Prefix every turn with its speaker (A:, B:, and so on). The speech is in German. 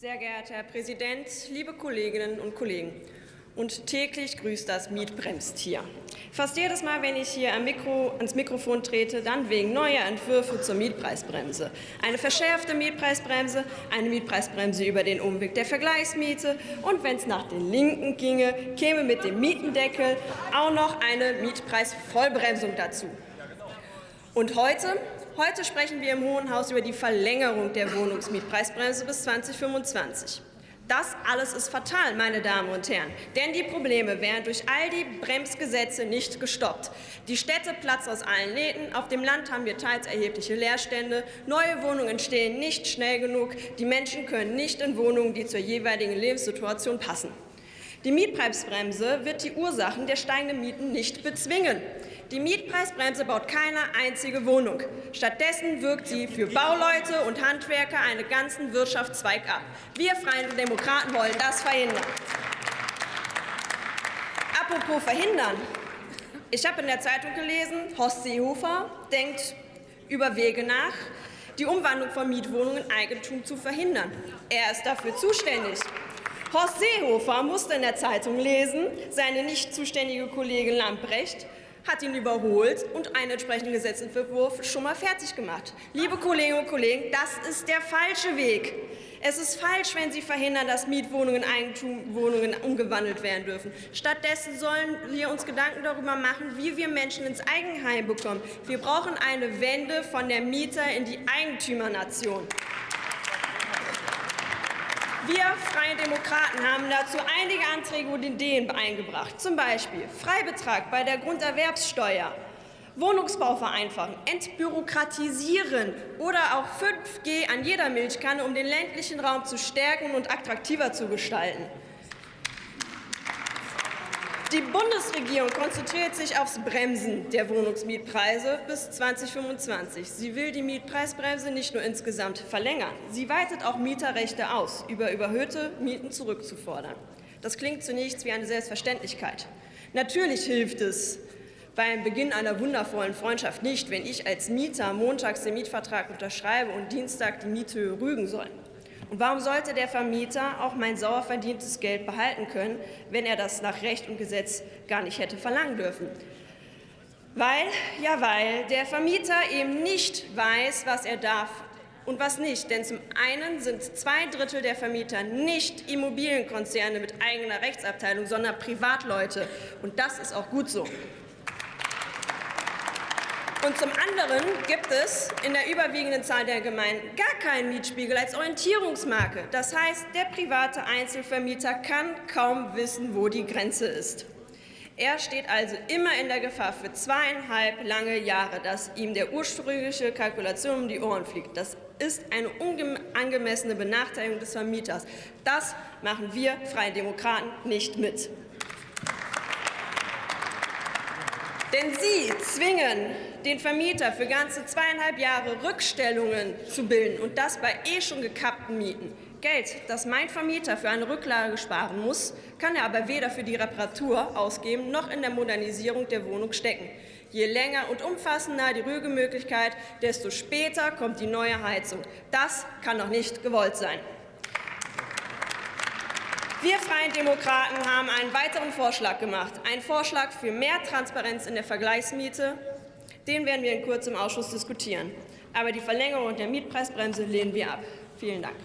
A: Sehr geehrter Herr Präsident, liebe Kolleginnen und Kollegen! Und täglich grüßt das Mietbremstier. Fast jedes Mal, wenn ich hier Mikro, ans Mikrofon trete, dann wegen neuer Entwürfe zur Mietpreisbremse. Eine verschärfte Mietpreisbremse, eine Mietpreisbremse über den Umweg der Vergleichsmiete und wenn es nach den Linken ginge, käme mit dem Mietendeckel auch noch eine Mietpreisvollbremsung dazu. Und heute Heute sprechen wir im Hohen Haus über die Verlängerung der Wohnungsmietpreisbremse bis 2025. Das alles ist fatal, meine Damen und Herren, denn die Probleme werden durch all die Bremsgesetze nicht gestoppt. Die Städte platzen aus allen Nähten, auf dem Land haben wir teils erhebliche Leerstände, neue Wohnungen entstehen nicht schnell genug, die Menschen können nicht in Wohnungen, die zur jeweiligen Lebenssituation passen. Die Mietpreisbremse wird die Ursachen der steigenden Mieten nicht bezwingen. Die Mietpreisbremse baut keine einzige Wohnung. Stattdessen wirkt sie für Bauleute und Handwerker einen ganzen Wirtschaftszweig ab. Wir Freien Demokraten wollen das verhindern. Apropos verhindern. Ich habe in der Zeitung gelesen, Horst Seehofer denkt über Wege nach, die Umwandlung von Mietwohnungen in Eigentum zu verhindern. Er ist dafür zuständig. Horst Seehofer musste in der Zeitung lesen, seine nicht zuständige Kollegin Lambrecht hat ihn überholt und einen entsprechenden Gesetzentwurf schon mal fertig gemacht. Liebe Kolleginnen und Kollegen, das ist der falsche Weg. Es ist falsch, wenn Sie verhindern, dass Mietwohnungen in Eigentumwohnungen umgewandelt werden dürfen. Stattdessen sollen wir uns Gedanken darüber machen, wie wir Menschen ins Eigenheim bekommen. Wir brauchen eine Wende von der Mieter in die Eigentümernation. Wir Freien Demokraten haben dazu einige Anträge und Ideen eingebracht. Zum Beispiel Freibetrag bei der Grunderwerbssteuer, Wohnungsbau vereinfachen, entbürokratisieren oder auch 5G an jeder Milchkanne, um den ländlichen Raum zu stärken und attraktiver zu gestalten. Die Bundesregierung konzentriert sich aufs Bremsen der Wohnungsmietpreise bis 2025. Sie will die Mietpreisbremse nicht nur insgesamt verlängern, sie weitet auch Mieterrechte aus, über überhöhte Mieten zurückzufordern. Das klingt zunächst wie eine Selbstverständlichkeit. Natürlich hilft es beim Beginn einer wundervollen Freundschaft nicht, wenn ich als Mieter montags den Mietvertrag unterschreibe und Dienstag die Miethöhe rügen soll. Und warum sollte der Vermieter auch mein sauer verdientes Geld behalten können, wenn er das nach Recht und Gesetz gar nicht hätte verlangen dürfen? Weil, ja, weil der Vermieter eben nicht weiß, was er darf und was nicht. Denn zum einen sind zwei Drittel der Vermieter nicht Immobilienkonzerne mit eigener Rechtsabteilung, sondern Privatleute. Und das ist auch gut so. Und zum anderen gibt es in der überwiegenden Zahl der Gemeinden gar keinen Mietspiegel als Orientierungsmarke. Das heißt, der private Einzelvermieter kann kaum wissen, wo die Grenze ist. Er steht also immer in der Gefahr für zweieinhalb lange Jahre, dass ihm der ursprüngliche Kalkulation um die Ohren fliegt. Das ist eine unangemessene Benachteiligung des Vermieters. Das machen wir Freie Demokraten nicht mit. Denn Sie zwingen den Vermieter für ganze zweieinhalb Jahre Rückstellungen zu bilden und das bei eh schon gekappten Mieten. Geld, das mein Vermieter für eine Rücklage sparen muss, kann er aber weder für die Reparatur ausgeben noch in der Modernisierung der Wohnung stecken. Je länger und umfassender die Rügemöglichkeit, desto später kommt die neue Heizung. Das kann doch nicht gewollt sein. Wir Freien Demokraten haben einen weiteren Vorschlag gemacht, einen Vorschlag für mehr Transparenz in der Vergleichsmiete. Den werden wir in Kürze im Ausschuss diskutieren. Aber die Verlängerung der Mietpreisbremse lehnen wir ab. Vielen Dank.